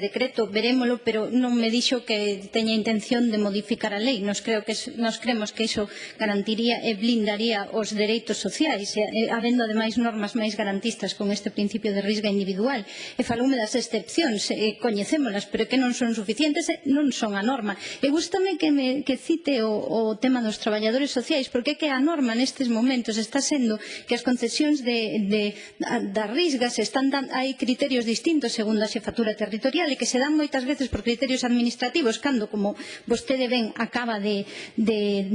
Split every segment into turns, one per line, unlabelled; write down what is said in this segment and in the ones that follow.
decreto, verémolo, pero non me dixo que teña intención de modificar a lei. Nos, creo que, nos cremos que iso garantiría e blindaría os dereitos sociais, e, habendo ademais normas máis garantistas con este principio de risga individual. E falume das excepcións, e coñecémolas, pero que non son suficientes, e non son a norma. E gustame que, me, que cite o, o tema dos traballadores sociais, porque é que a norma nestes momentos está sendo que as concesións de, de, das risgas están dan, hai criterios distintos segundo a xefatura territorial e que se dan moitas veces por criterios administrativos cando, como vostede ben acaba de, de,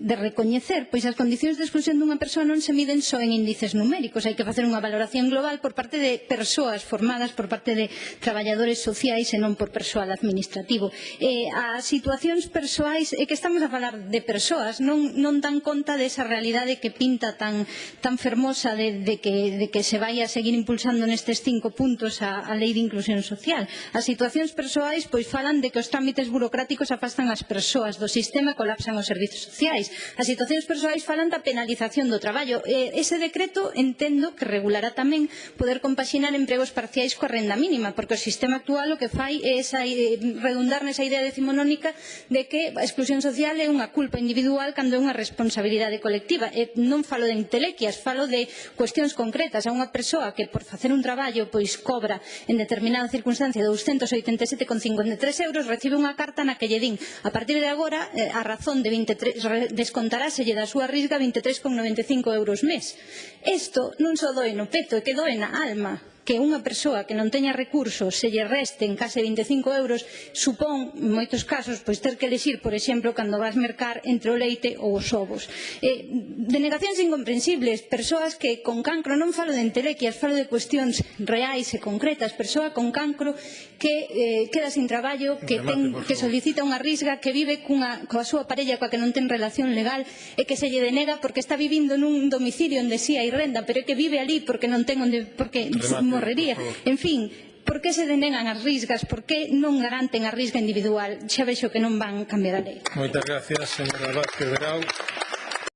de recoñecer, pois as condicións de exclusión dunha persoa non se miden só en índices numéricos, hai que facer unha valoración global por parte de persoas formadas, por parte de traballadores sociais e non por persoal administrativo. Eh, as situacións persoais, é que estamos a falar de persoas, non, non dan conta desa realidade que pinta tan, tan fermosa de, de, que, de que se vai a seguir impulsando nestes cinco puntos a, a lei de inclusión social. As situacións persoais pois falan de que os trámites burocráticos afastan as persoas do sistema e colapsan os servizos sociais. As situacións persoais falan da penalización do traballo. Ese decreto entendo que regulará tamén poder compaxinar empregos parciais coa renda mínima, porque o sistema actual o que fai é esa, eh, redundar nesa idea decimonónica de que a exclusión social é unha culpa individual cando é unha responsabilidade colectiva. E non falo de intelequias, falo de cuestións concretas a unha persoa que por facer un traballo pois cobra en determinada circunstancia 287,53 euros, recibe unha carta na que lle din a partir de agora eh, a razón de 23 descontaráselle da súa risga 23,95 euros mes. Isto non só doe no peto, é que doe na alma que unha persoa que non teña recursos se lle resten case 25 euros supón, en moitos casos, pois ter que elegir, por exemplo, cando vas mercar entre o leite ou os ovos. Eh, denegacións incomprensibles, persoas que con cancro, non falo de entelequias, falo de cuestións reais e concretas, persoa con cancro que eh, queda sin traballo, que, ten, que solicita unha risga, que vive cunha, coa súa parella coa que non ten relación legal e que se lle denega porque está vivindo nun domicilio onde si sí hai renda, pero é que vive ali porque non ten onde, porque Remate morrería. En fin, por que se denegan as risgas? Por que non garanten a risga individual? Xa vexo que non van cambiar a lei.
Moitas gracias, señora Vázquez Grau.